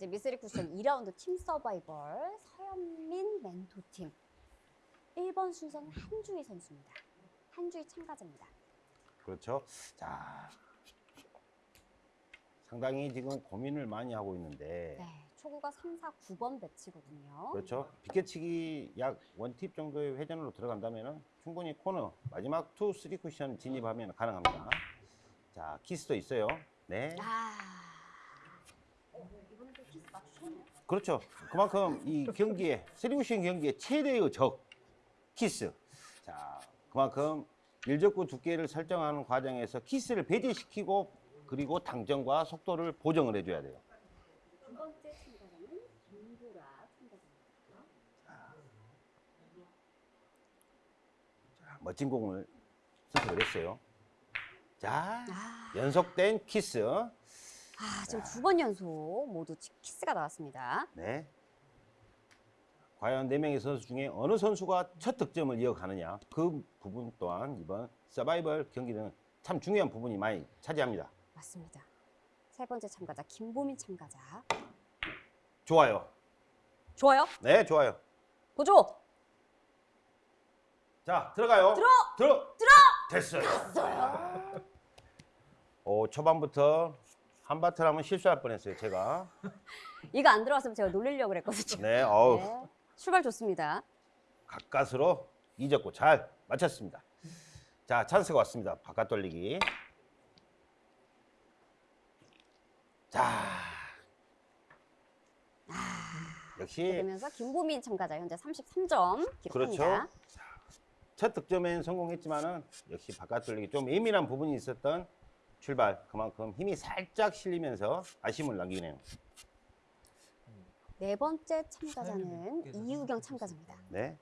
이제 미쓰리 쿠션 2라운드 팀 서바이벌 서현민 멘토팀 1번 순서는 한주희 선수입니다. 한주희 참가자입니다. 그렇죠. 자, 상당히 지금 고민을 많이 하고 있는데 네, 초구가 3, 4, 9번 배치거든요. 그렇죠. 비켜치기 약 one tip 정도의 회전으로 들어간다면 충분히 코너 마지막 two three 쿠션 진입하면 가능합니다. 자, 키스도 있어요. 네. 아, 이번에 또 키스 맞추셨네요. 그렇죠. 그만큼 이 경기에 쿠션 경기의 최대의 적 키스. 자, 그만큼 일적구 두께를 설정하는 과정에서 키스를 배제시키고 그리고 당점과 속도를 보정을 해줘야 돼요. 두 번째 참가자는 김보라 참가자입니다. 자, 멋진 공을 선택을 했어요. 자, 아, 연속된 키스. 아 지금 두 번 연속 모두 치- 키스가 나왔습니다. 네. 과연 네 명의 선수 중에 어느 선수가 첫 득점을 이어가느냐 그 부분 또한 이번 서바이벌 경기는 참 중요한 부분이 많이 차지합니다. 맞습니다. 세 번째 참가자 김보민 참가자. 좋아요. 좋아요. 네, 좋아요. 보조. 자, 들어가요. 들어! 들어! 들어! 됐어요. 됐어요. 오, 초반부터 한바틀 하면 실수할 뻔했어요, 제가. 이거 안 들어왔으면 제가 놀리려고 그랬거든요. 네, 어우, 네. 출발 좋습니다. 가까스로 이적고 잘 맞췄습니다. 자, 찬스가 왔습니다. 바깥 돌리기. 자. 역시 그러면서 김보민 참가자 현재 33점 기록합니다. 그렇죠. 첫 득점엔 성공했지만은 역시 바깥 돌리기 좀 예민한 부분이 있었던 출발 그만큼 힘이 살짝 실리면서 아쉬움을 남기네요. 네 번째 참가자는 이유경 참가자입니다. 네.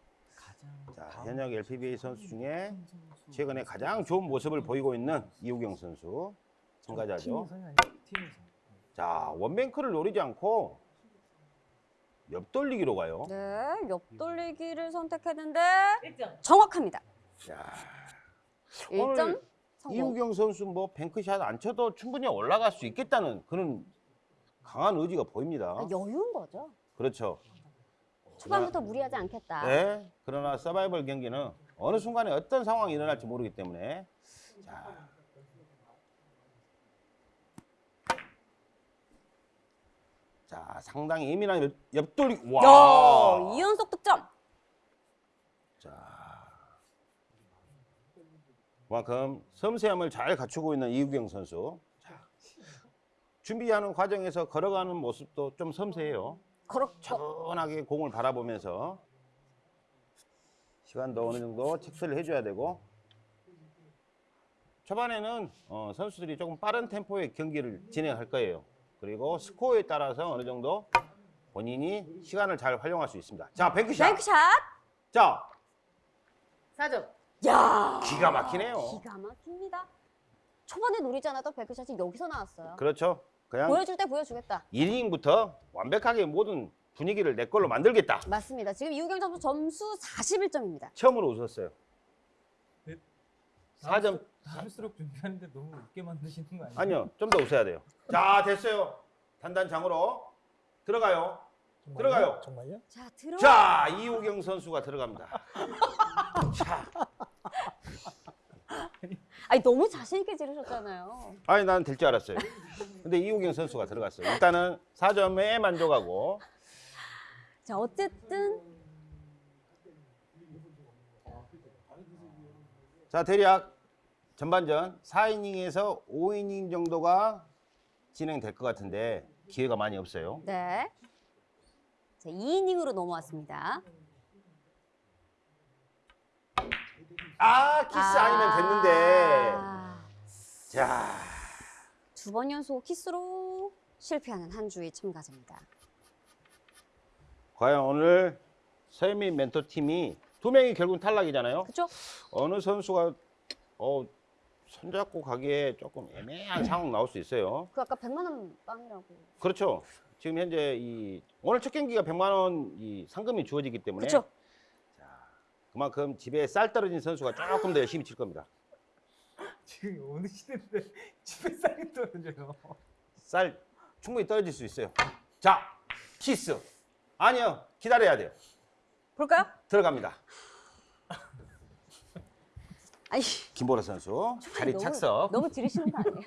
자, 현역 LPBA 선수 중에. 최근에 가장 좋은 모습을 보이고 있는 이우경 선수 참가자죠. 팀에서. 자, 원뱅크를 노리지 않고 옆돌리기로 가요. 네, 옆돌리기를 선택했는데 1점. 정확합니다. 자, 1점 오늘 성공. 이우경 선수 뭐 뱅크샷 안 쳐도 충분히 올라갈 수 있겠다는 그런 강한 의지가 보입니다. 아, 여유인 거죠. 그렇죠. 초반부터 무리하지 않겠다. 네. 그러나 서바이벌 경기는 어느 순간에 어떤 상황이 일어날지 모르기 때문에 자. 자, 상당히 예민한 옆- 옆돌리. 와. 야, 이연속 득점. 자. 그만큼 섬세함을 잘 갖추고 있는 이우경 선수. 자. 준비하는 과정에서 걸어가는 모습도 좀 섬세해요. 그렇죠. 차분하게 공을 바라보면서 시간도 어느 정도 체크를 해줘야 되고 초반에는 어, 선수들이 조금 빠른 템포의 경기를 진행할 거예요. 그리고 스코어에 따라서 어느 정도 본인이 시간을 잘 활용할 수 있습니다. 자, 뱅크샷. 뱅크샷. 자, 4점. 야, 기가 막히네요. 기가 막힙니다. 초반에 노리지 않았던 뱅크샷이 여기서 나왔어요. 그렇죠. 그냥 보여줄 때 보여주겠다. 1이닝부터 완벽하게 모든 분위기를 내 걸로 만들겠다. 맞습니다. 지금 이우경 선수 점수 41점입니다. 처음으로 웃었어요. 네. 4점 다음수록 준비하는데 너무 웃게 만드시는 거 아니에요? 아니요, 좀 더 웃어야 돼요. 자, 됐어요. 단단장으로 들어가요. 정말요? 들어가요. 정말요? 자, 들어. 자, 이호경 선수가 들어갑니다. 자, 아니 너무 자신 있게 지르셨잖아요. 아니 난 될 줄 알았어요. 근데 이호경 선수가 들어갔어요. 일단은 4점에 만족하고 자, 어쨌든 자, 대략 전반전 4이닝에서 5이닝 정도가 진행될 것 같은데 기회가 많이 없어요. 네. 자, 2이닝으로 넘어왔습니다. 아, 키스 아... 니면 됐는데. 아, 자, 두 번 연속 키스로 실패하는 한주희 참가자입니다. 과연 오늘 서현민 멘토 팀이 두 명이 결국 탈락이잖아요. 그렇죠? 어느 선수가 어, 손잡고 가기에 조금 애매한 상황 나올 수 있어요. 그 아까 100만 원 빵이라고. 그렇죠. 지금 현재 이 오늘 첫 경기가 100만 원 이 상금이 주어지기 때문에 그렇죠? 그만큼 집에 쌀 떨어진 선수가 조금 더 열심히 칠 겁니다. 지금 어느 시대인데 집에 쌀이 떨어져요. 쌀 충분히 떨어질 수 있어요. 자, 키스. 아니요, 기다려야 돼요. 볼까요? 들어갑니다. 아니, 김보라 선수 자리 너무, 착석. 너무 지르시는 거 아니에요?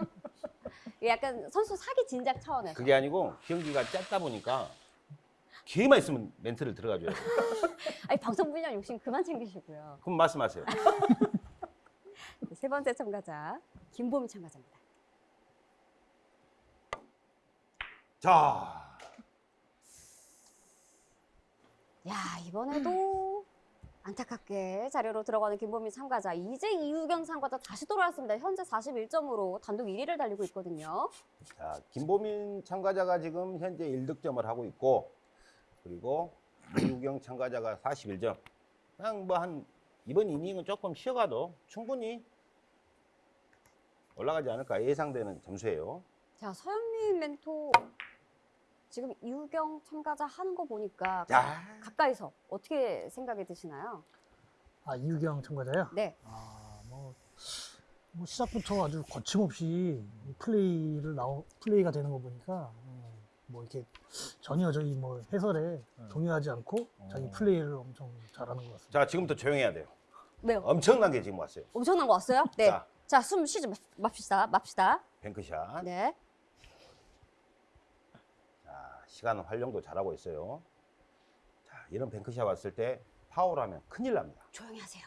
약간 선수 사기 진작 차원에서. 그게 아니고 경기가 짧다 보니까 기회만 있으면 멘트를 들어가줘야 돼요. 아니, 방송 분야 욕심 그만 챙기시고요. 그럼 말씀하세요. 네, 세 번째 참가자 김보미 참가자입니다. 자, 야 이번에도 안타깝게 자료로 들어가는 김보미 참가자 이제 이우경 참가자 다시 돌아왔습니다. 현재 41점으로 단독 1위를 달리고 있거든요. 자, 김보민 참가자가 지금 현재 1득점을 하고 있고 그리고 이우경 참가자가 41점. 그냥 뭐 한 이번 이닝은 조금 쉬어가도 충분히 올라가지 않을까 예상되는 점수예요. 자 서현민 멘토 지금 이우경 참가자 하는 거 보니까 자, 가까이서 어떻게 생각이 드시나요? 아 이유경 참가자요? 네. 아, 뭐, 뭐 시작부터 아주 거침없이 플레이를 나오 플레이가 되는 거 보니까 음, 뭐 이렇게 전혀 저희 뭐 해설에 동요하지 않고 자기 플레이를 엄청 잘하는 것 같습니다. 자 지금부터 조용해야 돼요. 왜요? 엄청난 게 지금 왔어요. 엄청난 거 왔어요? 네. 자. 자, 숨 쉬지 마- 맙시다. 맙시다. 뱅크샷. 네. 자, 시간 활용도 잘하고 있어요. 자, 이런 뱅크샷 왔을 때 파울하면 큰일 납니다. 조용히 하세요.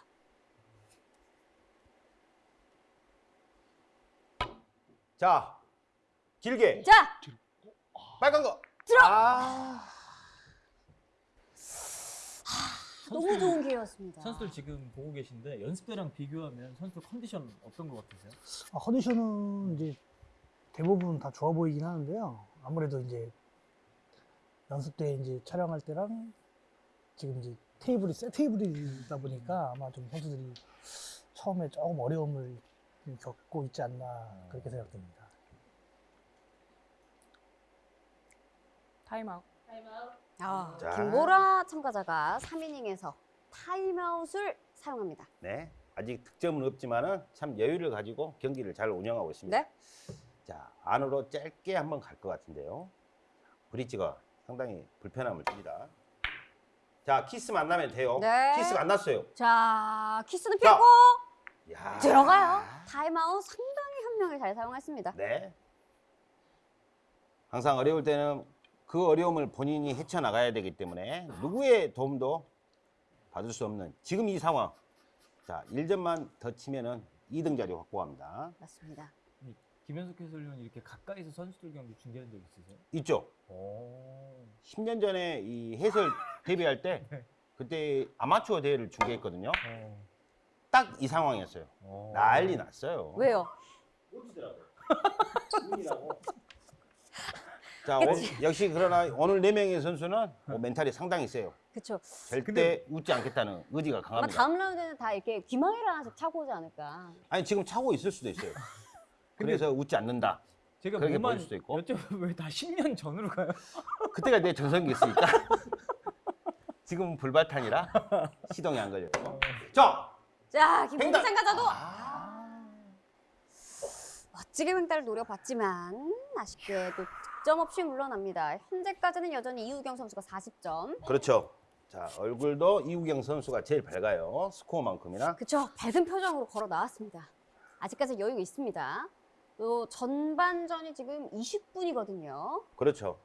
자, 길게 자, 빨간 거. 들어! 아, 너무 좋은 기회였습니다. 선수들 지금 보고 계신데 연습 때랑 비교하면 선수들 컨디션 어떤 것 같으세요? 아, 컨디션은 이제 대부분 다 좋아 보이긴 하는데요. 아무래도 이제 연습 때 이제 촬영할 때랑 지금 이제 테이블이 새 테이블이다 보니까 아마 좀 선수들이 처음에 조금 어려움을 좀 겪고 있지 않나 그렇게 생각됩니다. 타임아웃. 아, 자. 김보라 참가자가 3이닝에서 타임아웃을 사용합니다. 네. 아직 득점은 없지만은 참 여유를 가지고 경기를 잘 운영하고 있습니다. 네. 자, 안으로 짧게 한번 갈 것 같은데요. 브릿지가 상당히 불편함을 줍니다. 자, 키스 만나면 돼요. 네. 키스가 안 났어요. 자, 키스는 자. 피고 야. 들어가요. 타임아웃 상당히 현명히 잘 사용했습니다. 네. 항상 어려울 때는 그 어려움을 본인이 헤쳐나가야 되기 때문에 누구의 도움도 받을 수 없는 지금 이 상황. 자, 1점만 더 치면은 2등 자리 확보합니다. 맞습니다. 김현석 해설위원 이렇게 가까이서 선수들 경기 중계한 적 있으세요? 있죠? 오. 10년 전에 이 해설 데뷔할 때 그때 아마추어 대회를 중계했거든요. 딱 이 상황이었어요. 오. 난리 났어요. 왜요? 자, 오- 역시 그러나 오늘 네 명의 선수는 뭐 멘탈이 상당히 세요. 그쵸. 절대 웃지 않겠다는 의지가 강합니다. 다음 라운드는 다 이렇게 귀망이를 하나씩 차고 오지 않을까. 아니 지금 차고 있을 수도 있어요. 그래서 웃지 않는다. 제가 그렇게 보일 수도 있고. 여쭤보면 왜다 10년 전으로 가요? 그때가 내 전성기였으니까. 지금은 불발탄이라 시동이 안 걸려요. 자, 자, 김보미 횡단. 참가자도 아, 멋지게 횡단을 노려봤지만 아쉽게도 득점 없이 물러납니다. 현재까지는 여전히 이우경 선수가 40점. 그렇죠. 자, 얼굴도 이우경 선수가 제일 밝아요. 스코어만큼이나. 그쵸. 밝은 표정으로 걸어 나왔습니다. 아직까지 여유가 있습니다. 또 전반전이 지금 20분이거든요. 그렇죠.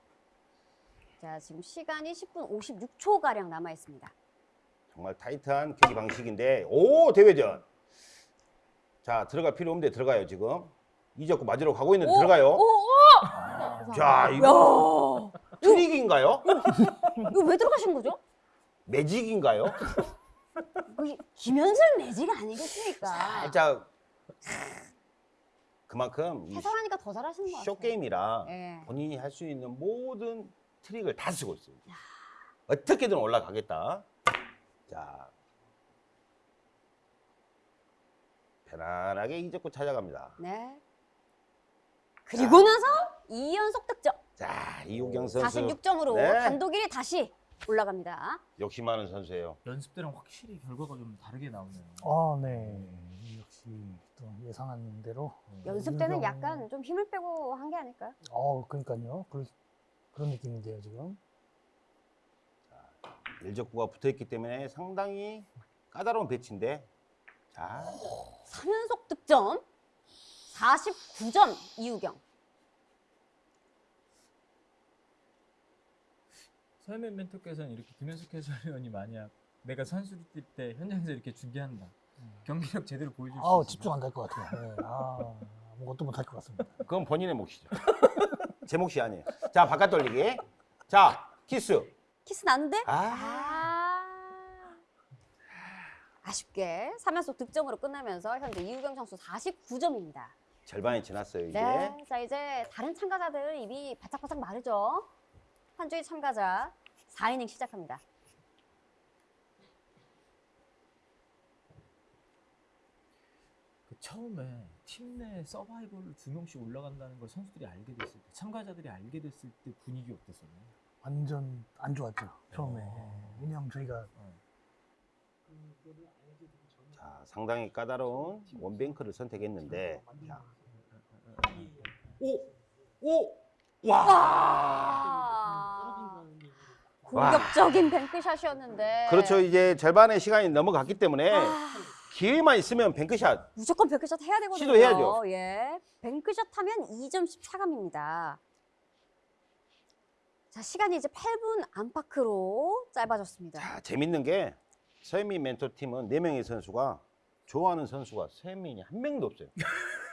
자, 지금 시간이 10분 56초 가량 남아 있습니다. 정말 타이트한 경기 방식인데, 오 대회전. 자, 들어갈 필요 없는데 들어가요 지금. 이적구 맞으러 가고 있는데 들어가요. 오, 오! 자, 이거 야, 트릭인가요? 이거 왜 들어가신 거죠? 매직인가요? 거기 김현철 매지가 아니겠습니까? 살짝 그만큼 이 해설하니까 더 잘하시는 것 같아요. 쇼게임이라 예. 본인이 할 수 있는 모든 트릭을 다 쓰고 있어요. 어떻게든 올라가겠다. 자, 편안하게 이적구 찾아갑니다. 네. 그리고 나서 2연속 득점. 자, 이우경 선수 46점으로 네. 단독 1위 다시 올라갑니다. 욕심 많은 선수예요. 연습 때랑 확실히 결과가 좀 다르게 나오네요. 아, 네. 역시 또 예상한 대로 연습 때는 이우경- 약간 좀 힘을 빼고 한 게 아닐까요? 어, 그러니까요. 그럴, 그런 느낌인데요 지금. 일적구가 붙어 있기 때문에 상당히 까다로운 배치인데 자 3연속 득점 49점 이우경. 서현민 멘토께서는 이렇게 김현석 해설위원이 만약 내가 선수를 뛸때 현장에서 이렇게 중계한다. 경기력 제대로 보여줄 수 아우 있어. 집중 안 될 것 같아요. 네. 아 아무것도 못할 것 같습니다. 그건 본인의 몫이죠. 제 몫이 아니에요. 자 바깥 돌리기. 자 키스. 키스 났는데 아 아. 아쉽게 3연속 득점으로 끝나면서 현재 이우경 선수 49점입니다. 절반이 지났어요 이제. 네. 자, 이제 다른 참가자들 입이 바짝바짝 마르죠. 한 주의 참가자 4이닝 시작합니다. 그 처음에 팀 내 서바이벌로 두 명씩 올라간다는 걸 선수들이 알게 됐을 때, 참가자들이 알게 됐을 때 분위기 어땠어요? 완전 안 좋았죠 처음에. 어. 왜냐하면 저희가 자 상당히 까다로운 원뱅크를 선택했는데. 자. 오! 오! 와! 아. 공격적인 뱅크샷이었는데. 그렇죠. 이제 절반의 시간이 넘어갔기 때문에 아, 기회만 있으면 뱅크샷. 무조건 뱅크샷 해야 되거든요. 시도해야죠. 예. 뱅크샷 하면 2점 14감입니다. 자, 시간이 이제 8분 안팎으로 짧아졌습니다. 자, 재밌는 게 서현민 멘토 팀은 네 명의 선수가 좋아하는 선수가 서현민이 한 명도 없어요.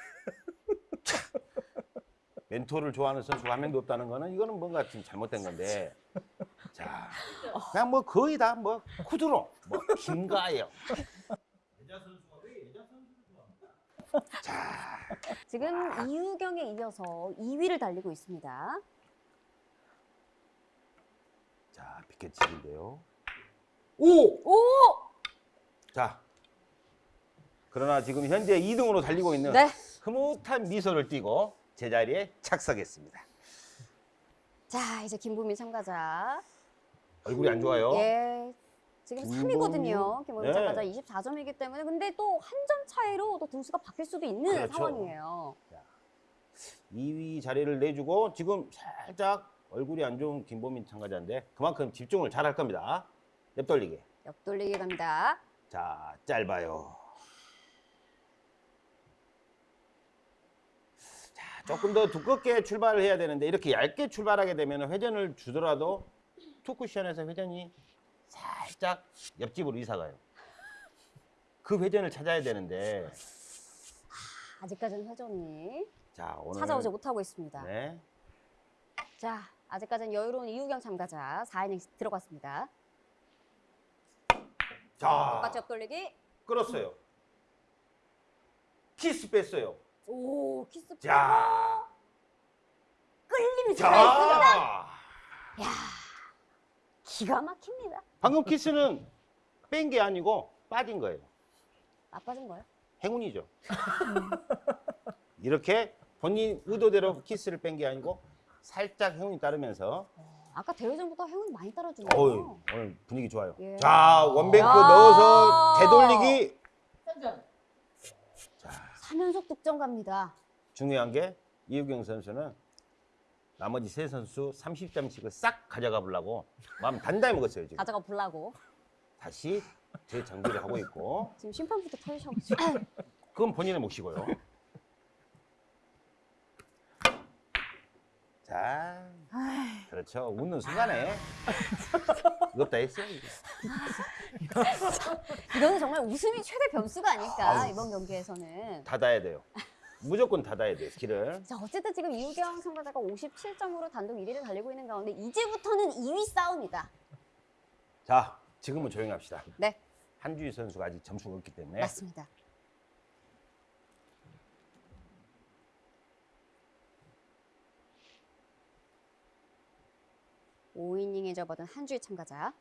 참, 멘토를 좋아하는 선수가 한 명도 없다는 거는 이거는 뭔가 좀 잘못된 건데. 자, 그냥 뭐 거의 다 뭐 쿠드로, 뭐 김가영. 자, 지금 이우경에 이어서 2위를 달리고 있습니다. 자 비켓칩인데요. 오! 오! 자, 그러나 지금 현재 2등으로 달리고 있는 네. 흐뭇한 미소를 띠고 제자리에 착석했습니다. 자, 이제 김부민 참가자. 얼굴이 안 좋아요. 예. 지금 김보민? 3위거든요. 김보민 네. 참가자 24점이기 때문에 근데 또 한 점 차이로 또 등수가 바뀔 수도 있는 그렇죠. 상황이에요. 2위 자리를 내주고 지금 살짝 얼굴이 안 좋은 김보민 참가자인데 그만큼 집중을 잘 할 겁니다. 옆돌리기. 옆돌리기 갑니다. 자, 짧아요. 조금 더 두껍게 출발을 해야 되는데 이렇게 얇게 출발하게 되면 회전을 주더라도 투쿠션에서 회전이 살짝 옆집으로 이사 가요. 그 회전을 찾아야 되는데 아직까지는 회전이 자, 오늘 찾아오지 못하고 있습니다. 네. 자, 아직까지는 여유로운 이우경 참가자 4이닝 들어갔습니다. 자, 똑같이 옆돌리기. 끌었어요. 키스 뺐어요. 오, 키스. 자, 끌림이 살아있습니다. 자. 기가 막힙니다. 방금 키스는 뺀 게 아니고 빠진 거예요. 나빠진 거예요? 행운이죠. 이렇게 본인 의도대로 키스를 뺀 게 아니고 살짝 행운이 따르면서 아까 대회전보다 행운이 많이 따라주네요. 오늘 분위기 좋아요. 예. 자 원뱅크 야. 넣어서 되돌리기 3점. 3연속 득점 갑니다. 중요한 게 이우경 선수는 나머지 세 선수 30점씩을 싹 가져가 보려고 마음 단단히 먹었어요 지금. 가져가 보려고. 다시 재정비를 하고 있고 지금 심판부터 터지셔가지고. 그건 본인의 몫이고요. 자, 그렇죠. 웃는 순간에 무겁다 했어요. 이게. 이거는 정말 웃음이 최대 변수가 아닐까, 아우. 이번 경기에서는. 닫아야 돼요. 무조건 닫아야 돼요. 길을. 자, 어쨌든 지금 이우경 참가자가 57점으로 단독 1위를 달리고 있는 가운데 이제부터는 2위 싸움이다. 자, 지금은 조용합시다. 네, 한주희 선수가 아직 점수가 없기 때문에. 맞습니다. 오이닝에 접어든 한주희 참가자.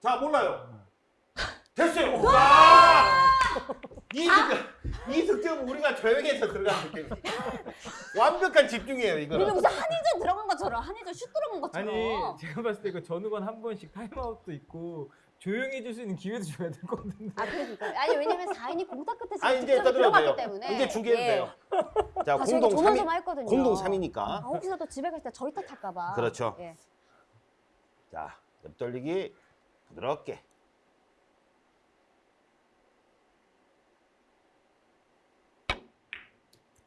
자, 몰라요. 됐어요. 와! 이 득점, 이 득점 우리가 조용해서 들어간 느낌. 완벽한 집중이에요, 이거 이거는. 무슨 한일전 들어간 것처럼, 한일전 슛 들어간 것처럼. 아니 제가 봤을 때 이거 전후관 한 번씩 타임아웃도 있고 조용히 해줄 수 있는 기회도 줘야 될 것 같은데. 아 그러니까 아니 왜냐면 4인이 공타 끝에 지금 아니 이제 들어갔기. 때문에 이제 중계해도 예. 돼요. 자 다시 공동 이렇게 3위 조마조마했거든요. 공동 아, 3위니까. 혹시나 또 집에 갈 때 저희 탓할까 봐. 그렇죠. 예. 자 옆돌리기 부드럽게.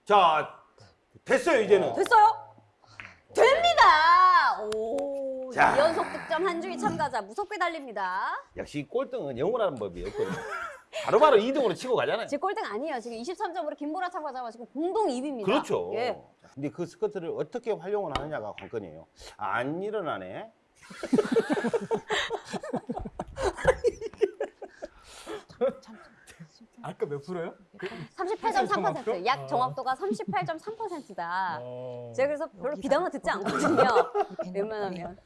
자 됐어요 이제는. 됐어요? 됩니다. 오, 자. 2연속 득점 한주희 참가자 무섭게 달립니다. 역시 꼴등은 영원한 법이 없거든요. 바로바로 2등으로 치고 가잖아요. 제 꼴등 아니에요. 지금 23점으로 김보라 참가자가 지금 공동 2위입니다. 그렇죠. 예. 자, 근데 그 스커트를 어떻게 활용을 하느냐가 관건이에요. 아, 안 일어나네. 아까 몇 프로요? 38.3%. 약 어. 정확도가 38.3%다. 어. 제가 그래서 별로 비담화 듣지 않거든요. 웬만하면.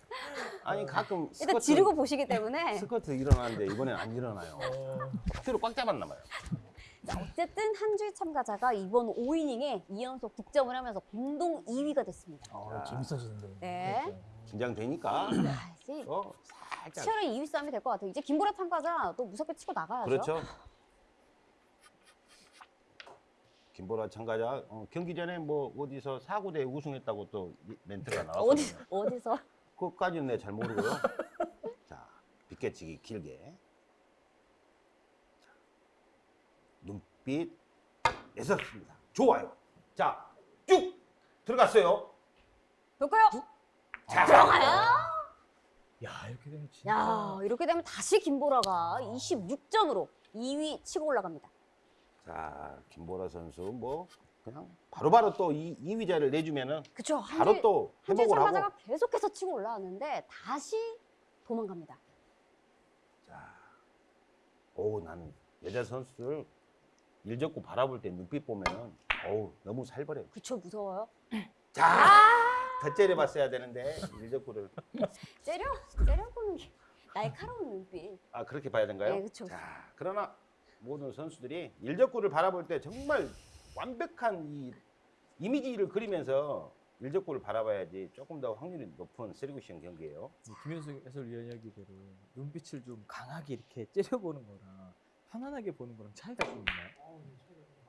아니 가끔 일단 스커트, 지르고 보시기 때문에. 스커트 일어나는데 이번엔 안 일어나요. 어. 뒤로 꽉 잡았나 봐요. 자, 어쨌든 한주희 참가자가 이번 5이닝에 2연속 득점을 하면서 공동 2위가 됐습니다. 어, 재밌어지는데. 네. 긴장되니까 또 살짝 치열한 2위 싸움이 될 것 같아요. 이제 김보라 참가자 또 무섭게 치고 나가야죠. 그렇죠. 김보라 참가자 어, 경기 전에 뭐 어디서 사구대 우승했다고 또 이- 멘트가 나왔거든요. 어디, 어디서? 그것까지는 내가 잘 모르고요. 자, 빗개치기 길게. 자, 눈빛 애썼습니다. 좋아요. 자, 쭉 들어갔어요. 볼까요? 자, 들어가요? 야 이렇게 되면 진짜. 야, 이렇게 되면 다시 김보라가 26점으로 2위 치고 올라갑니다. 자, 김보라 선수 뭐 그냥 바로바로 또 이, 2위자를 내주면은 그쵸. 바로 또 회복을 하고. 참가자가 계속해서 치고 올라왔는데 다시 도망갑니다. 자, 오, 나는 여자 선수들 일 접고 바라볼 때 눈빛 보면은 어우 너무 살벌해요. 그쵸, 무서워요. 자, 더 째려봤어야 되는데 일 접고를 째려, 째려보는 게 날카로운 눈빛. 아 그렇게 봐야 되는가요? 네, 그쵸. 자, 그러나 모든 선수들이 일적구를 바라볼 때 정말 완벽한 이 이미지를 그리면서 일적구를 바라봐야지 조금 더 확률이 높은 세리구시형 경기예요. 김현수 해설위원 이야기대로 눈빛을 좀 강하게 이렇게 째려보는 거랑 편안하게 보는 거랑 차이가 좀 있나요?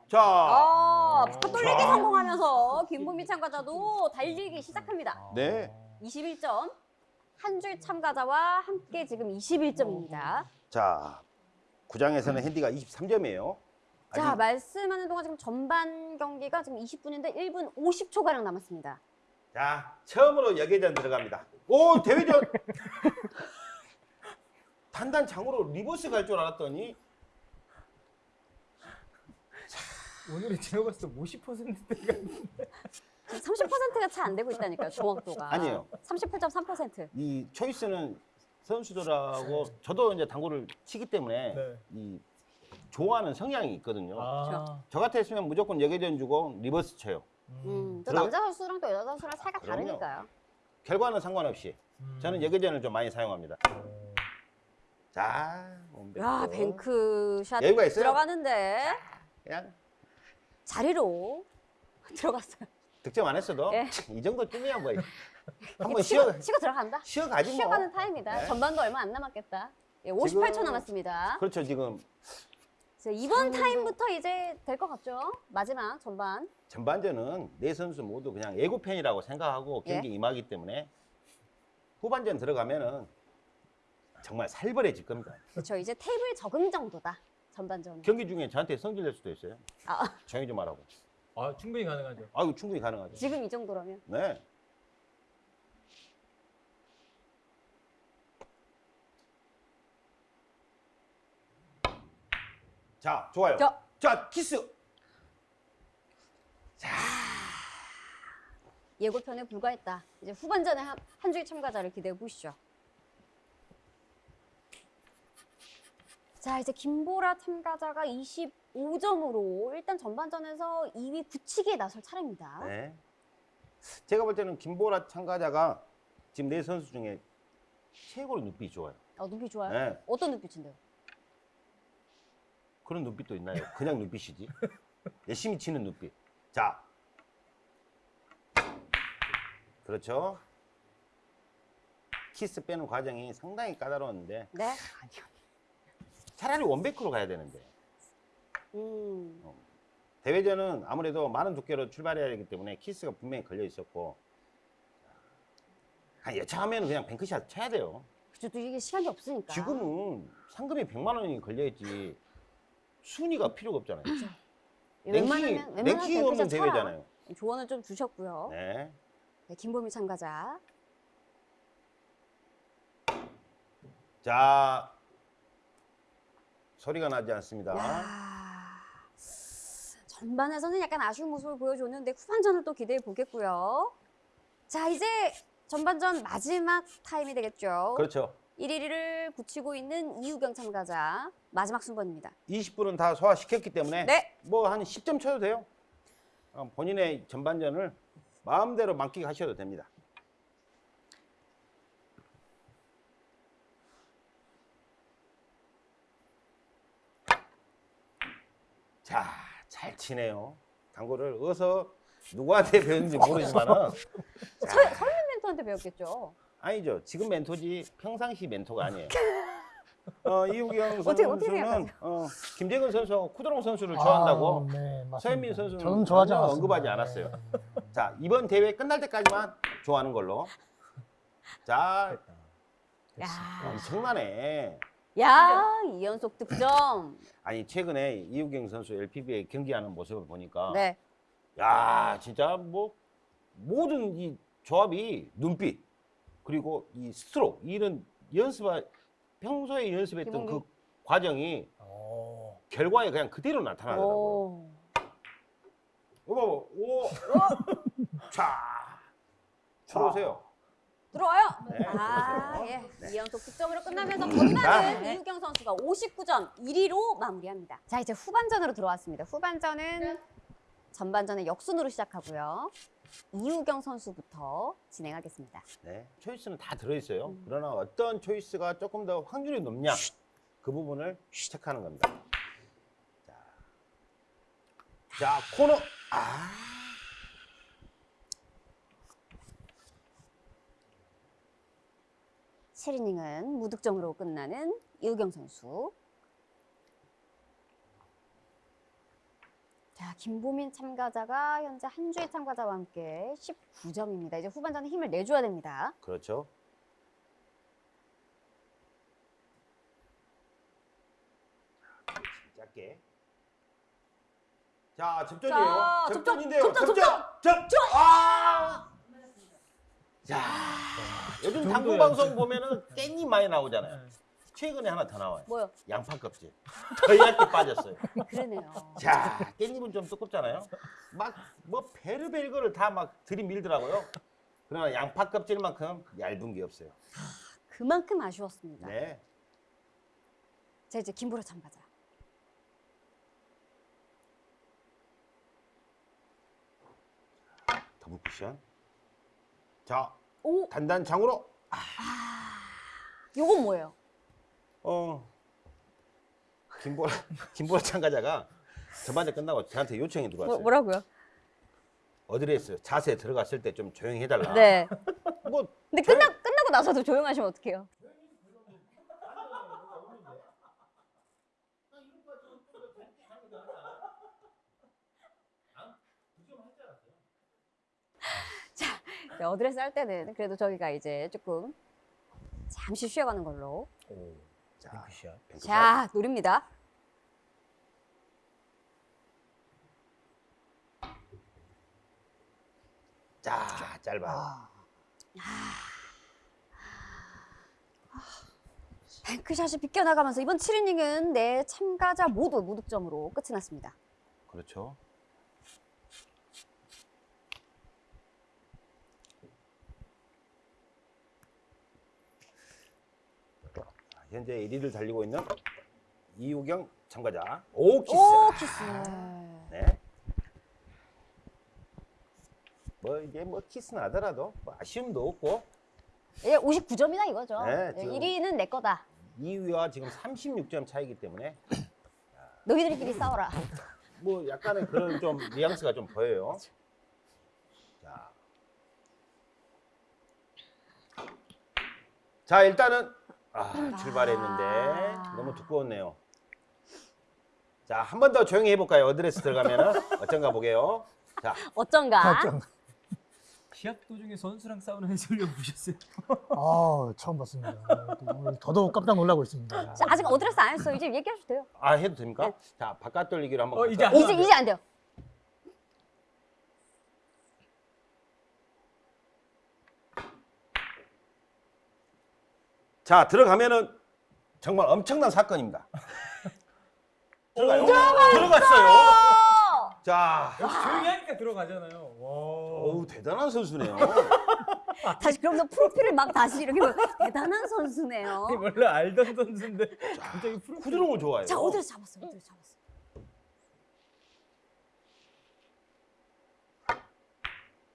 자, 아, pad돌리기 자. 성공하면서 김보미 참가자도 달리기 시작합니다. 아. 네. 21점. 한 줄 참가자와 함께 지금 21점입니다. 자, 구장에서는 핸디가 23점이에요. 자, 말씀하는 동안 지금 전반 경기가 지금 20분인데 1분 50초 가량 남았습니다. 자, 처음으로 역회전 들어갑니다. 오, 대회전. 단단 장으로 리버스 갈 줄 알았더니 오늘의 제가 봤을 때 50%대가 지금 30%가 채 안 되고 있다니까요, 정확도가. 아니에요. 38.3%. 이 초이스는 선수들하고 저도 이제 당구를 치기 때문에 네. 이 좋아하는 성향이 있거든요. 아. 저 같았으면 무조건 역회전 주고 리버스 쳐요. 음, 또 들어- 남자 선수랑 또 여자 선수랑 사이가 그럼요. 다르니까요. 결과는 상관없이 음. 저는 역회전을 좀 많이 사용합니다. 어. 자. 야, 뱅크샷 여유가 있어요? 들어가는데 그냥 자리로 들어갔어요. 득점 안 했어도 예. 이 정도쯤이야 뭐. 한번 쉬어 치고 들어간다. 쉬어가지 뭐. 쉬어가는 타임이다. 네. 전반도 얼마 안 남았겠다. 예, 58초 지금- 남았습니다. 그렇죠 지금 자, 이번 타임부터 이제 될 것 같죠? 마지막 전반. 전반전은 네 선수 모두 그냥 예고편이라고 생각하고 예. 경기 임하기 때문에 후반전 들어가면은 정말 살벌해질 겁니다. 그렇죠. 이제 테이블 적응 정도다. 전반전은. 경기 중에 저한테 성질 낼 수도 있어요. 아, 조용히 좀 하라고. 아 충분히 가능하죠. 아유 충분히 가능하죠. 지금 이 정도라면. 네. 자, 좋아요. 자. 자, 키스. 예고편에 불과했다. 이제 후반전에 한, 한 주의 참가자를 기대해 보시죠. 자, 이제 김보라 참가자가 25점으로 일단 전반전에서 2위 굳히기에 나설 차례입니다. 네. 제가 볼 때는 김보라 참가자가 지금 네 선수 중에 최고로 눈빛이 좋아요. 어, 눈빛 좋아요? 네. 어떤 눈빛인데요? 그런 눈빛도 있나요? 그냥 눈빛이지. 열심히 치는 눈빛. 자. 그렇죠. 키스 빼는 과정이 상당히 까다로웠는데 네. 차라리 원백으로 가야 되는데 음. 대회전은 아무래도 많은 두께로 출발해야 되기 때문에 키스가 분명히 걸려 있었고 한 여차하면 그냥 뱅크샷 쳐야 돼요. 그쵸, 또 이게 시간이 없으니까. 지금은 상금이 100만 원이 걸려있지 순위가 필요가 없잖아요. 예, 랭킹이, 없는. 대회잖아요. 조언을 좀 주셨고요. 네. 네, 김보미 참가자. 자 소리가 나지 않습니다. 야, 전반에서는 약간 아쉬운 모습을 보여줬는데 후반전을 또 기대해 보겠고요. 자, 이제 전반전 마지막 타임이 되겠죠. 그렇죠. 1위를 붙이고 있는 이우경 참가자 마지막 순번입니다. 20분은 다 소화시켰기 때문에 네. 뭐 한 10점 쳐도 돼요. 어, 본인의 전반전을 마음대로 만끽하셔도 됩니다. 자, 잘 치네요. 당구를 어서 누구한테 배웠는지 모르지만 은 설, 설민 멘토한테 배웠겠죠. 아니죠. 지금 멘토지 평상시 멘토가 아니에요. 어, 이우경 선수는? 어, 김재근 선수하고 쿠드롱 선수를 좋아한다고. 아, 네. 서현민 선수는 저는 좋아하지 않았습니다. 언급하지 않았어요. 네. 자 이번 대회 끝날 때까지만 좋아하는 걸로. 자 야, 엄청나네. 야, 이연속 득점. 아니 최근에 이우경 선수 LPBA 경기하는 모습을 보니까 네. 야 진짜 뭐 모든 이 조합이 눈빛 그리고 이 스트로크 이런 연습 평소에 연습했던 기본기. 그 과정이 어. 결과에 그냥 그대로 나타나더라고요. 오. 오, 오, 자, 들어오세요. 들어와요. 네, 아, 그렇죠. 예. 이연속 득점으로 끝나면서 자. 전반은 이우경 선수가 59점 1위로 마무리합니다. 자, 이제 후반전으로 들어왔습니다. 후반전은 전반전의 역순으로 시작하고요. 이우경 선수부터 진행하겠습니다. 네, 초이스는 다 들어있어요. 그러나 어떤 초이스가 조금 더 확률이 높냐 그 부분을 체크하는 겁니다. 자, 자 코너 아 칠이닝은 무득점으로 끝나는 이우경 선수. 자, 김보민 참가자가 현재 한주희 참가자와 함께 19점입니다. 이제 후반전에 힘을 내줘야 됩니다. 그렇죠. 짧게. 자, 접전이에요. 자, 접전, 접전인데요. 접전, 접전, 접전. 아! 자, 요즘 그 당구 방송 보면은 깻잎 많이 나오잖아요. 최근에 하나 더 나와요. 뭐요? 양파 껍질. 더 얇게 빠졌어요. 그러네요. 자, 깻잎은 좀 두껍잖아요. 막 뭐 베르벨 거를 다 막 들이밀더라고요. 그러나 양파 껍질만큼 얇은 게 없어요. 그만큼 아쉬웠습니다. 네. 자, 이제 김보라 참가자. 더블 쿠션. 자, 오, 단단장으로. 요건 뭐예요? 어. 김보라 김보라 참가자가 전반전 끝나고 저한테 요청이 들어왔어요. 뭐라고요? 어드레스 자세 들어갔을 때 좀 조용히 해달라. 네. 뭐 근데 끝나, 끝나고 나서도 조용하시면 어떡해요? 자, 네, 어드레스 할 때는 그래도 저희가 이제 조금 잠시 쉬어가는 걸로. 오. 자, 뱅크샷. 뱅크샷. 자, 노립니다. 자, 짧아. 아, 뱅크샷이 비껴나가면서 이번 7이닝은 네 참가자 모두 무득점으로 끝이 났습니다. 그렇죠. 현재 1위를 달리고 있는 이우경 참가자. 오 키스. 오, 키스. 네. 뭐 이게 뭐 키스 나더라도 뭐 아쉬움도 없고 예, 59점이다 이거죠. 네, 예, 지금- 1위는 내 거다. 2위와 지금 36점 차이기 때문에 너희들끼리 싸워라. 뭐 약간의 그런 좀 뉘앙스가 좀 보여요. 자. 자, 일단은 아, 출발했는데 아. 너무 두꺼웠네요. 자, 한 번 더 조용히 해볼까요? 어드레스 들어가면은 어쩐가 보게요. 자, 어쩐가? 좀, 시합 도중에 선수랑 싸우는 해설위원 보셨어요? 아, 처음 봤습니다. 오늘 더더욱 깜짝 놀라고 있습니다. 자, 아직 어드레스 안 했어요. 이제 얘기하셔도 돼요. 아 해도 됩니까? 자, 바깥 돌리기로 한번. 어, 갈까요? 이제 안 이제. 이제 안 돼요. 자, 들어가면은 정말 엄청난 사건입니다. 들어가요. 들어갔어요. 어! 자, 역시 조용히 하니까 들어가잖아요. 와. 어우 대단한 선수네요. 다시 그러면서 프로필을 막 다시 이렇게 대단한 선수네요. 아니, 원래 알던 선수인데 갑자기 프로 부드러운 거 좋아해요. 자, 어드레스 잡았어요. 어드레스 잡았어요.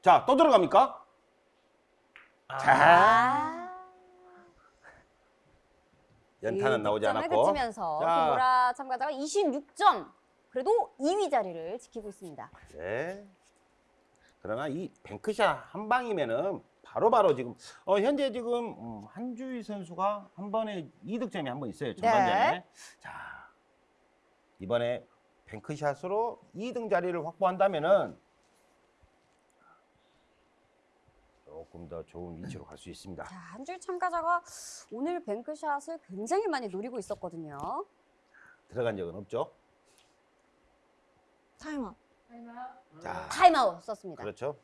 자, 또 들어갑니까? 자, 아. 연타는 나오지 않았고. 그치면서 자. 김보라 참가자가 26점. 그래도 2위 자리를 지키고 있습니다. 네. 그러나 이 뱅크샷 한 방이면은 바로바로 지금 어 현재 지금 음, 한주희 선수가 한 번에 2득점이 한 번 있어요. 전반전에. 네. 자. 이번에 뱅크샷으로 2등 자리를 확보한다면은 조금 더 좋은 위치로 갈 수 있습니다. 자, 한 줄 참가자가 오늘 뱅크샷을 굉장히 많이 노리고 있었거든요. 들어간 적은 없죠. 타임아웃. 자. 타임아웃 썼습니다. 그렇죠.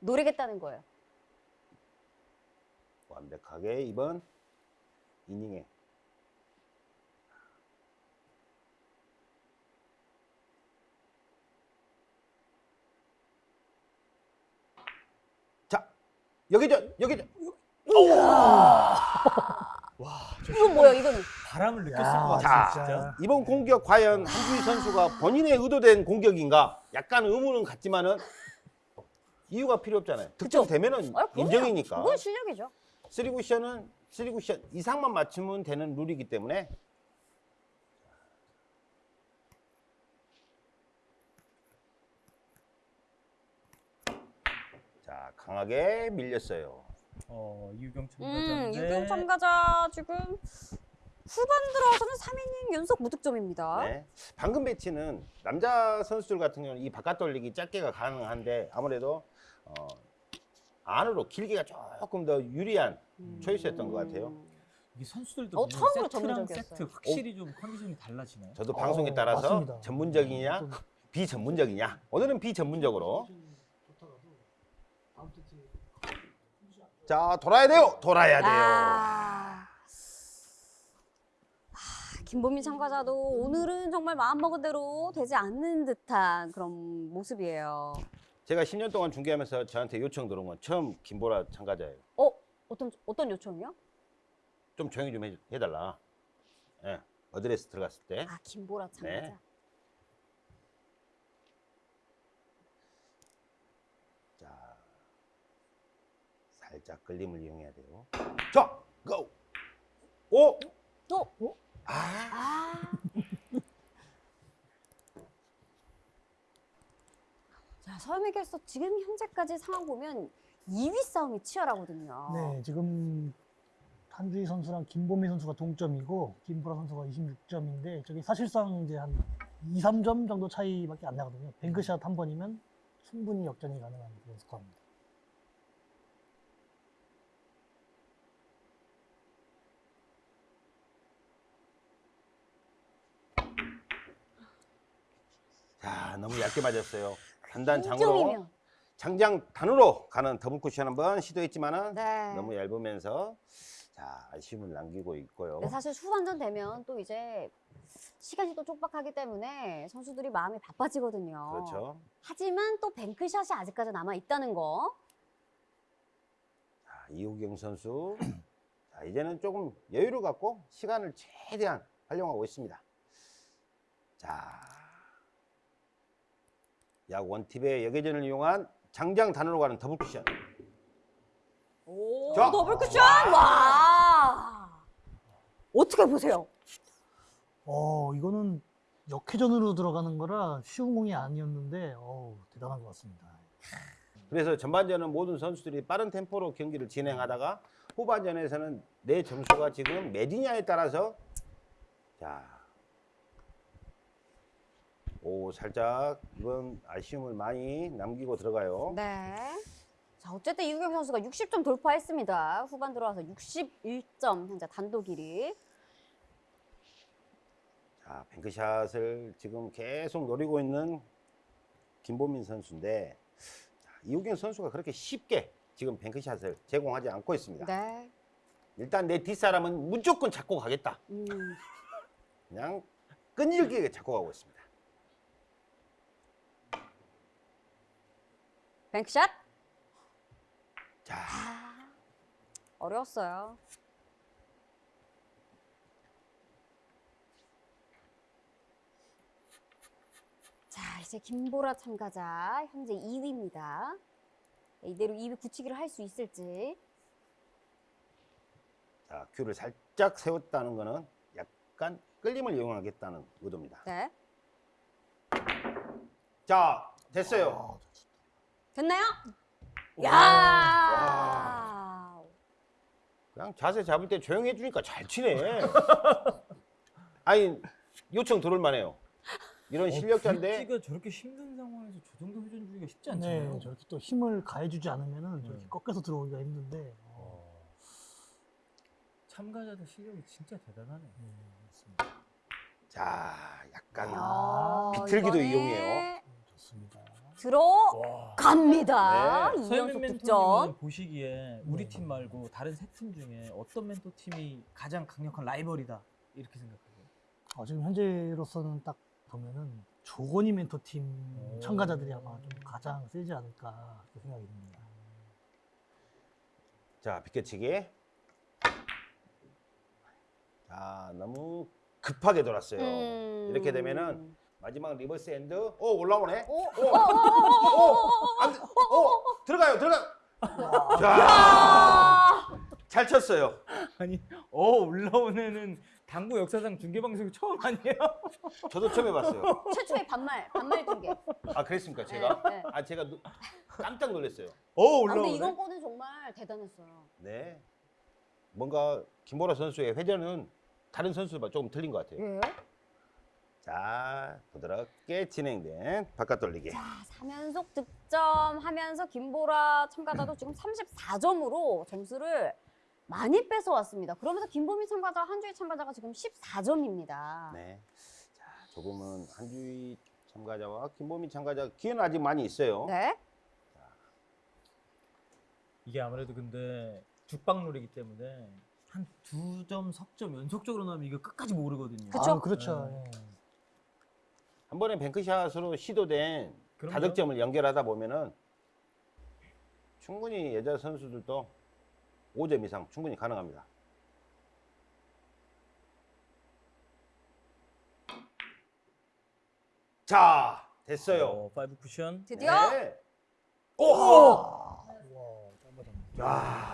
노리겠다는 거예요. 완벽하게 이번 이닝에 여기 저 여기 저 이건 뭐야, 이거는? 바람을 느꼈을 야, 것 같아요. 자, 진짜. 이번 공격 과연 한주희 선수가 본인의 의도된 공격인가 약간 의문은 같지만은 이유가 필요 없잖아요 득점 되면은 아. 인정이니까 그건 실력이죠. 쓰리 쿠션은 쓰리 쿠션 이상만 맞추면 되는 룰이기 때문에 자 강하게 밀렸어요. 어, 이유경 음, 참가자인데 유경 참가자 지금 후반 들어와서는 3이닝 연속 무득점입니다. 네. 방금 배치는 남자 선수들 같은 경우는 이 바깥 돌리기 짧게가 가능한데 아무래도 어, 안으로 길기가 조금 더 유리한 음. 초이스였던 것 같아요. 이게 선수들도 어, 처음으로 전문적이었어요. 세트 확실히 좀 컨디션이 달라지나요? 저도 어, 방송에 따라서 맞습니다. 전문적이냐 좀 비전문적이냐 오늘은 비전문적으로 자 돌아야 돼요 돌아야 돼요 아... 아, 김보민 참가자도 오늘은 정말 마음먹은 대로 되지 않는 듯한 그런 모습이에요. 제가 10년 동안 중계하면서 저한테 요청 들어온 건 처음 김보라 참가자예요 어? 어떤, 어떤 요청이요? 좀 조용히 좀 해, 해달라 예, 어드레스 들어갔을 때 아, 김보라 참가자. 네. 살짝 끌림을 이용해야 돼요 자 고! 오! 또? 아 아. 자, 서영에게서 지금 현재까지 상황 보면 2위 싸움이 치열하거든요. 네, 지금 한주희 선수랑 김보미 선수가 동점이고 김보라 선수가 26점인데 저기 사실상 이제 한 2, 3점 정도 차이밖에 안 나거든요. 뱅크샷 한 번이면 충분히 역전이 가능한 그런 스코어입니다. 자, 너무 얇게 맞았어요. 단단 장으로. 장장 단으로 가는 더블 쿠션 한번 시도했지만은 네. 너무 얇으면서 자 아쉬움을 남기고 있고요. 네, 사실 후반전 되면 또 이제 시간이 또 촉박하기 때문에 선수들이 마음이 바빠지거든요. 그렇죠. 하지만 또 뱅크샷이 아직까지 남아 있다는 거. 자, 이우경 선수 자, 이제는 조금 여유를 갖고 시간을 최대한 활용하고 있습니다. 자, 약 원팁의 역회전을 이용한 장장 단으로 가는 더블 쿠션. 오, 자. 더블 쿠션! 와! 어떻게 보세요? 어, 이거는 역회전으로 들어가는 거라 쉬운 공이 아니었는데 어, 대단한 것 같습니다. 그래서 전반전은 모든 선수들이 빠른 템포로 경기를 진행하다가 후반전에서는 내 점수가 지금 몇이냐에 따라서 자, 오 살짝 이번 아쉬움을 많이 남기고 들어가요. 네. 자, 어쨌든 이우경 선수가 60점 돌파했습니다. 후반 들어와서 61점 현재 단독 1위. 자, 뱅크샷을 지금 계속 노리고 있는 김보민 선수인데 자, 이우경 선수가 그렇게 쉽게 지금 뱅크샷을 제공하지 않고 있습니다. 네. 일단 내 뒷사람은 무조건 잡고 가겠다. 음. 그냥 끈질기게 잡고 가고 있습니다. 뱅크샷. 자, 아, 어려웠어요. 자, 이제 김보라 참가자 현재 2위입니다. 이대로 2위 굳히기를 할 수 있을지. 자, 큐를 살짝 세웠다는 거는 약간 끌림을 이용하겠다는 의도입니다. 네. 자, 됐어요. 됐나요? 와. 야! 그냥 자세 잡을 때 조용히 해주니까 잘 치네. 아니, 요청 들을 만해요. 이런 실력자인데 브릿지가 저렇게 힘든 상황에서 저 정도 회전 주기가 쉽지 않잖아요. 네, 저렇게 또 힘을 가해주지 않으면은 저렇게 네. 꺾여서 들어오기가 힘든데. 어, 어. 참가자들 실력이 진짜 대단하네. 네, 맞습니다. 자, 약간 야, 비틀기도 이번에 이용해요. 네, 좋습니다. 들어갑니다. 네. 이연속 득점. 멘토님은 보시기에 우리 네. 팀 말고 다른 세 팀 중에 어떤 멘토 팀이 가장 강력한 라이벌이다 이렇게 생각하세요? 어, 지금 현재로서는 딱 보면은 조건이 멘토 팀 오. 참가자들이 아마 좀 가장 세지 않을까 생각이 듭니다. 자, 비껴치기. 자, 너무 급하게 돌았어요. 음. 이렇게 되면은 마지막 reverse end. 오, 올라오네. 오, 오, 오, 안 돼. 오, 들어가요, 들어가. 자, 아! 잘 쳤어요. 아니, 어 올라온 애는 당구 역사상 중계 방송 처음 아니에요? 저도 처음 해봤어요. 최초의 반말, 반말 중계. 아, 그랬습니까, 제가? 네, 네. 아, 제가 노- 깜짝 놀랐어요. 어 아, 근데 이건 거는 정말 대단했어요. 네. 뭔가 김보라 선수의 회전은 다른 선수와 조금 틀린 것 같아요. 예. 자, 부드럽게 진행된 바깥 돌리기. 자, 3연속 득점하면서 김보라 참가자도 지금 34점으로 점수를 많이 뺏어왔습니다. 그러면서 김보민 참가자, 한주희 참가자가 지금 14점입니다. 네. 자, 조금은 한주희 참가자와 김보민 참가자 기회는 아직 많이 있어요. 네. 이게 아무래도 근데 죽방놀이기 때문에 한 두 점 석점 연속적으로 나면 이거 끝까지 모르거든요. 그쵸? 아, 그렇죠. 네. 예. 한 번에 뱅크샷으로 시도된 그럼요. 다득점을 연결하다 보면은 충분히 여자 선수들도 5점 이상 충분히 가능합니다. 자, 됐어요. 어, five 쿠션 드디어 네. 야,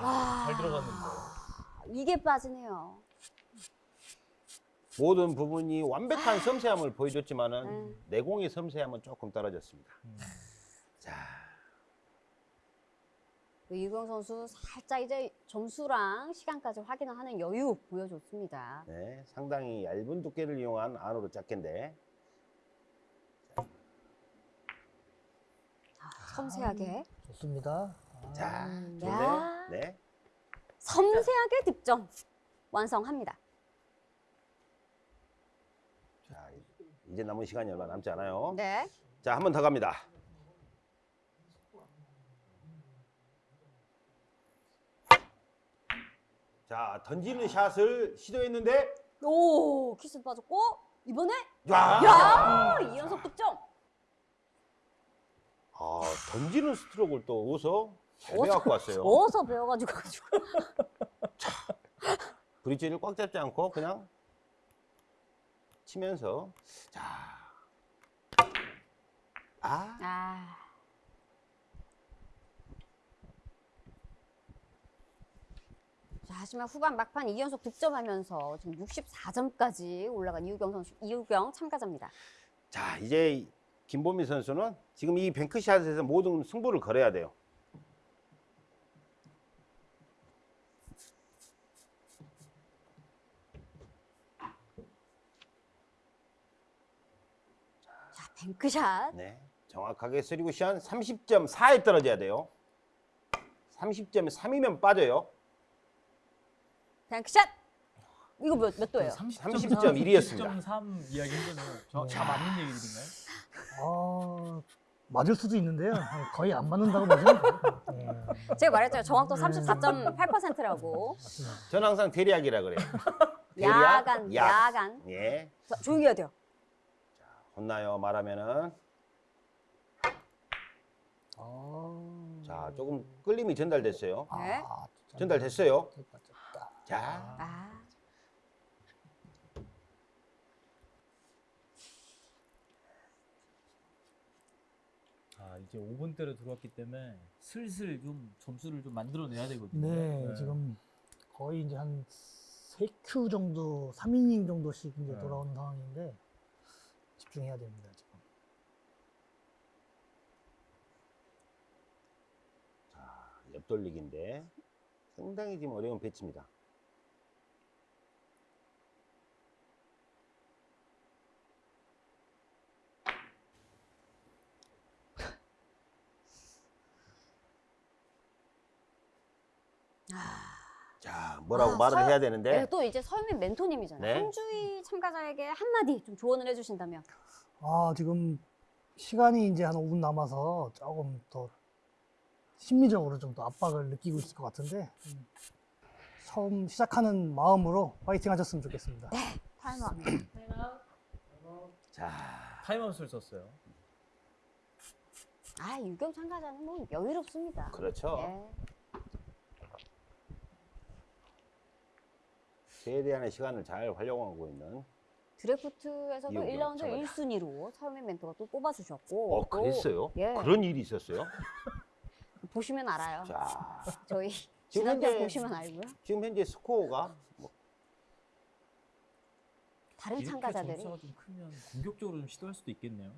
와, 잘 들어갔는데. 이게 빠지네요. 모든 부분이 완벽한 섬세함을 보여줬지만은 음. 내공의 섬세함은 조금 떨어졌습니다. 음. 자, 그 이경 선수 살짝 이제 점수랑 시간까지 확인하는 여유 보여줬습니다. 네, 상당히 얇은 두께를 이용한 안으로 짝개인데 아, 섬세하게. 좋습니다. 아, 자, 음, 좋네. 야. 네. 섬세하게 득점 완성합니다. 자, 이제 남은 시간이 얼마 남지 않아요. 네. 자, 한 번 더 갑니다. 자, 던지는 샷을 시도했는데 오, 키스 빠졌고 이번에 야! 야, 이 연속 득점. 아, 던지는 스트로크를 또잘 어디서- 배워갖고 왔어요. 어서 배워가지고 가지고. 브릿지를 꽉 잡지 않고 그냥 치면서 자, 아, 아. 자, 하지만 후반 막판 2연속 득점하면서 지금 64점까지 올라간 이우경 선수, 이우경 참가자입니다. 자, 이제 김보미 선수는 지금 이 뱅크샷에서 모든 승부를 걸어야 돼요. 뱅크샷. 네. 정확하게 쓰리쿠션 30.4에 떨어져야 돼요. 30.3이면 빠져요. 뱅크샷. 이거 몇, 몇 도예요? 30.1 이었습니다. 30.3 이야기 했잖아요. 저, 다 맞는 얘기들인가요? 아 맞을 수도 있는데요. 거의 안 맞는다고 보시면. 네, 제가 말했잖아요. 정확도 34.8%라고. 맞습니다. 저는 항상 대략이라 그래요. 대략, 야간, 약. 야간. 예. 자, 조용히 해야 돼요. 혼나요 말하면은 아, 자 조금 끌림이 전달됐어요. 네. 아, 전달됐어요. 맞췄다. 자 아. 아 이제 5분대로 들어왔기 때문에 슬슬 좀 점수를 좀 만들어내야 되거든요. 네, 지금 거의 이제 한 3큐 정도, 3이닝 정도씩 이제 네. 돌아오는 상황인데 집중해야 됩니다, 지금. 옆돌리기인데 상당히 지금 어려운 배치입니다. 자 뭐라고 아, 말을 서- 해야 되는데 네, 또 이제 서유민 멘토님이잖아요. 네. 한주희 참가자에게 한마디 좀 조언을 해주신다면. 아, 지금 시간이 이제 한 5분 남아서 조금 더 심리적으로 좀 더 압박을 느끼고 있을 것 같은데 음, 처음 시작하는 마음으로 파이팅 하셨으면 좋겠습니다. 타임아웃. 자 타임아웃을 썼어요. 아, 유경 참가자는 뭐 여유롭습니다. 그렇죠. 예. 최대한의 시간을 잘 활용하고 있는 드래프트에서도 이호경 1라운드 참가자. 1순위로 서유민 멘토가 또 뽑아주셨고. 어 또 그랬어요? 예. 그런 일이 있었어요? 보시면 알아요. 자 저희 지금 현재- 보시면 알고요. 지금 현재 스코어가 뭐 다른 이렇게 참가자들이 점수가 좀 크면 공격적으로 좀 시도할 수도 있겠네요.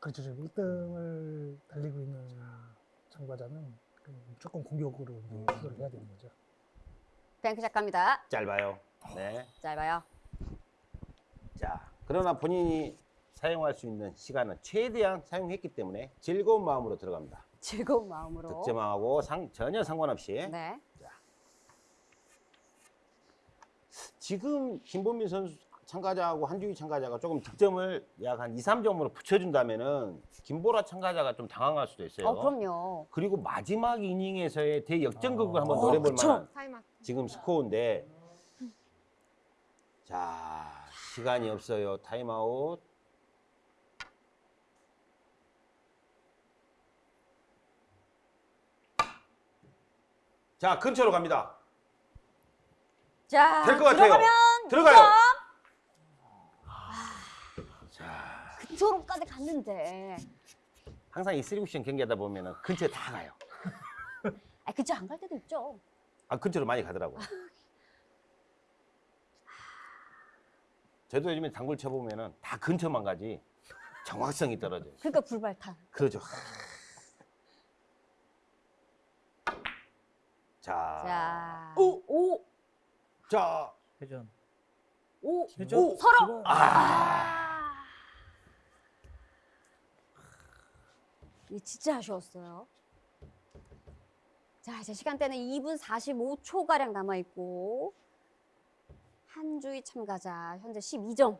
그렇죠. 지금 1등을 달리고 있는 참가자는 무조건 공격으로 이제 시도를 해야 되는 거죠. 뱅크샷 갑니다. 짧아요. 네. 짧아요. 자, 그러나 본인이 사용할 수 있는 시간은 최대한 사용했기 때문에 즐거운 마음으로 들어갑니다. 즐거운 마음으로. 득점하고 상, 전혀 상관없이. 네. 지금 김범민 선수 참가자하고 한주희 참가자가 조금 득점을 약 한 2, 3점으로 붙여준다면은 김보라 참가자가 좀 당황할 수도 있어요. 어, 그럼요. 그리고 마지막 이닝에서의 대역전극을 한번 어, 노려볼 그쵸. 만한. 지금 스코어인데 자 시간이 없어요. 타임아웃. 자 근처로 갑니다. 자, 될 것 같아요. 들어가면 들어가요. 자. 근처로까지 갔는데. 항상 이 쓰리쿠션 경기하다 보면은 근처에 다 가요. 아, 근처 안 갈 때도 있죠. 아 근처로 많이 가더라고요 저도 요즘에 당구를 쳐보면은 다 근처만 가지 정확성이 떨어져요 그러니까 불발탄. 그러죠. 자, 자. 오! 오! 자, 회전. 오! 회전. 오! 서로! 아, 이 진짜 아쉬웠어요. 자, 이제 시간대는 2분 45초가량 남아있고, 한주희 참가자, 현재 12점.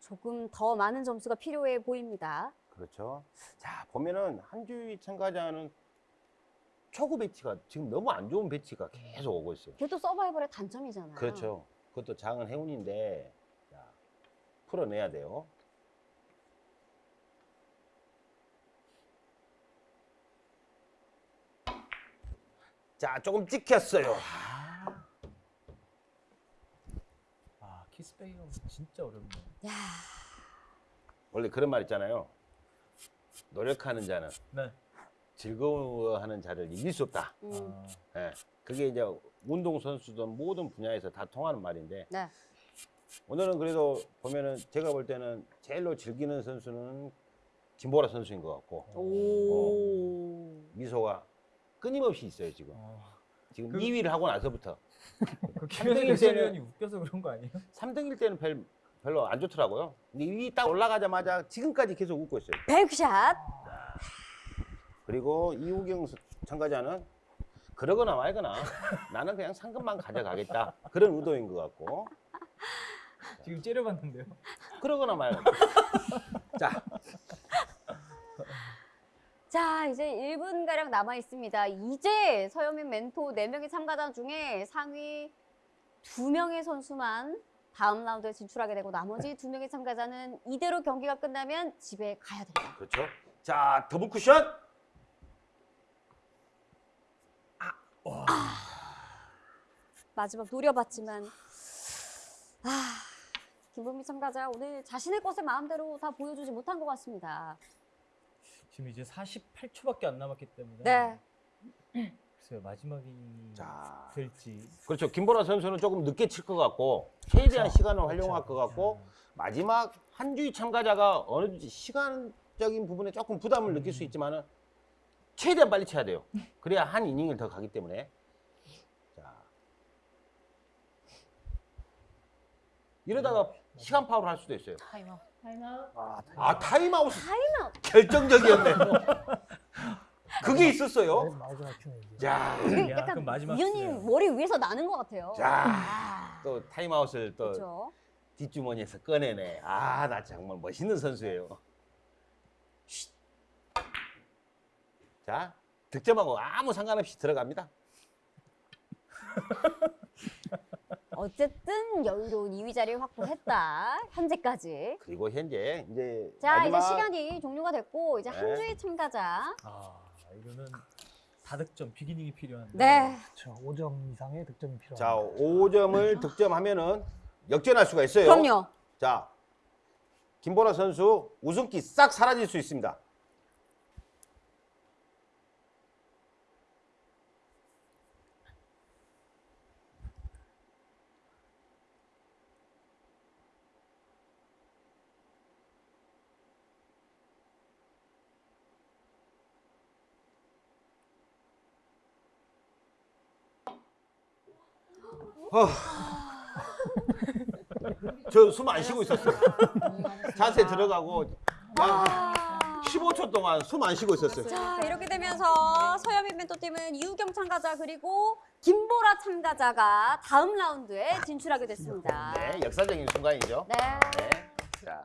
조금 더 많은 점수가 필요해 보입니다. 그렇죠. 자, 보면은 한주희 참가자는 초구 배치가 지금 너무 안 좋은 배치가 계속 오고 있어요. 그게 또 서바이벌의 단점이잖아요. 그렇죠. 그것도 작은 행운인데 자, 풀어내야 돼요. 자, 조금 찍혔어요. 아 키스 빼기가 진짜 어렵네요. 야, 원래 그런 말 있잖아요. 노력하는 자는 네. 즐거워하는 자를 이길 수 없다. 음, 아, 예. 그게 이제 운동 선수든 모든 분야에서 다 통하는 말인데 네. 오늘은 그래도 보면은 제가 볼 때는 제일로 즐기는 선수는 김보라 선수인 것 같고 오. 미소가 끊임없이 있어요 지금. 어, 지금 그- 2위를 하고 나서부터 그 때는- 해설위원이 웃겨서 그런 거 아니에요? 3등일 때는 별 별로 안 좋더라고요. 근데 이 딱 올라가자마자 지금까지 계속 웃고 있어요. 백샷. 그리고 이우경 서- 참가자는 그러거나 말거나 나는 그냥 상금만 가져가겠다 그런 의도인 것 같고 지금 째려봤는데요. 그러거나 말거나 자 자, 이제 1분 가량 남아 있습니다. 이제 서현민 멘토 4명의 참가자 중에 상위 2명의 선수만 다음 라운드에 진출하게 되고 나머지 2명의 참가자는 이대로 경기가 끝나면 집에 가야 됩니다. 그렇죠. 자 더블 쿠션 마지막 노려봤지만 아, 김범미 참가자 오늘 자신의 것을 마음대로 다 보여주지 못한 것 같습니다. 지금 이제 48초밖에 안 남았기 때문에. 네. 글쎄요 마지막이 자. 될지. 그렇죠. 김보라 선수는 조금 늦게 칠 것 같고 최대한 그렇죠. 시간을 활용할 그렇죠. 것 같고 마지막 한주희 참가자가 어느 정도 시간적인 부분에 조금 부담을 느낄 수 있지만은 최대한 빨리 쳐야 돼요. 그래야 한 이닝을 더 가기 때문에. 자. 이러다가 시간 파울 할 수도 있어요. 타임아웃. 타임아웃. 아, 아, 타임아웃 타임아웃. 결정적이었네요. 그게 있었어요. 마지막 야, 약간 그럼 마지막 수네요. 머리 위에서 나는 것 같아요. 자, 아, 또 타임아웃을 또 그렇죠. 뒷주머니에서 꺼내네. 아, 나 정말 멋있는 선수예요. 쉿. 자, 득점하고 아무 상관없이 들어갑니다. 어쨌든 여유로운 2위 자리를 확보했다. 현재까지. 그리고 현재 이제 자, 마지막 이제 시간이 종료가 됐고 이제 네. 한 주의 참가자. 아 이거는 다득점 비기닝이 필요한데. 네. 그렇죠. 5점 이상의 득점이 필요합니다. 자, 5점을 득점하면은 역전할 수가 있어요. 그럼요. 자, 김보라 선수 우승기 싹 사라질 수 있습니다. 저숨 안 쉬고 있었어요. 자세 들어가고 약 15초 동안 숨 안 쉬고 있었어요. 자, 이렇게 되면서 서현민 멘토팀은 이우경 참가자 그리고 김보라 참가자가 다음 라운드에 진출하게 됐습니다. 네, 역사적인 순간이죠. 네. 네. 자,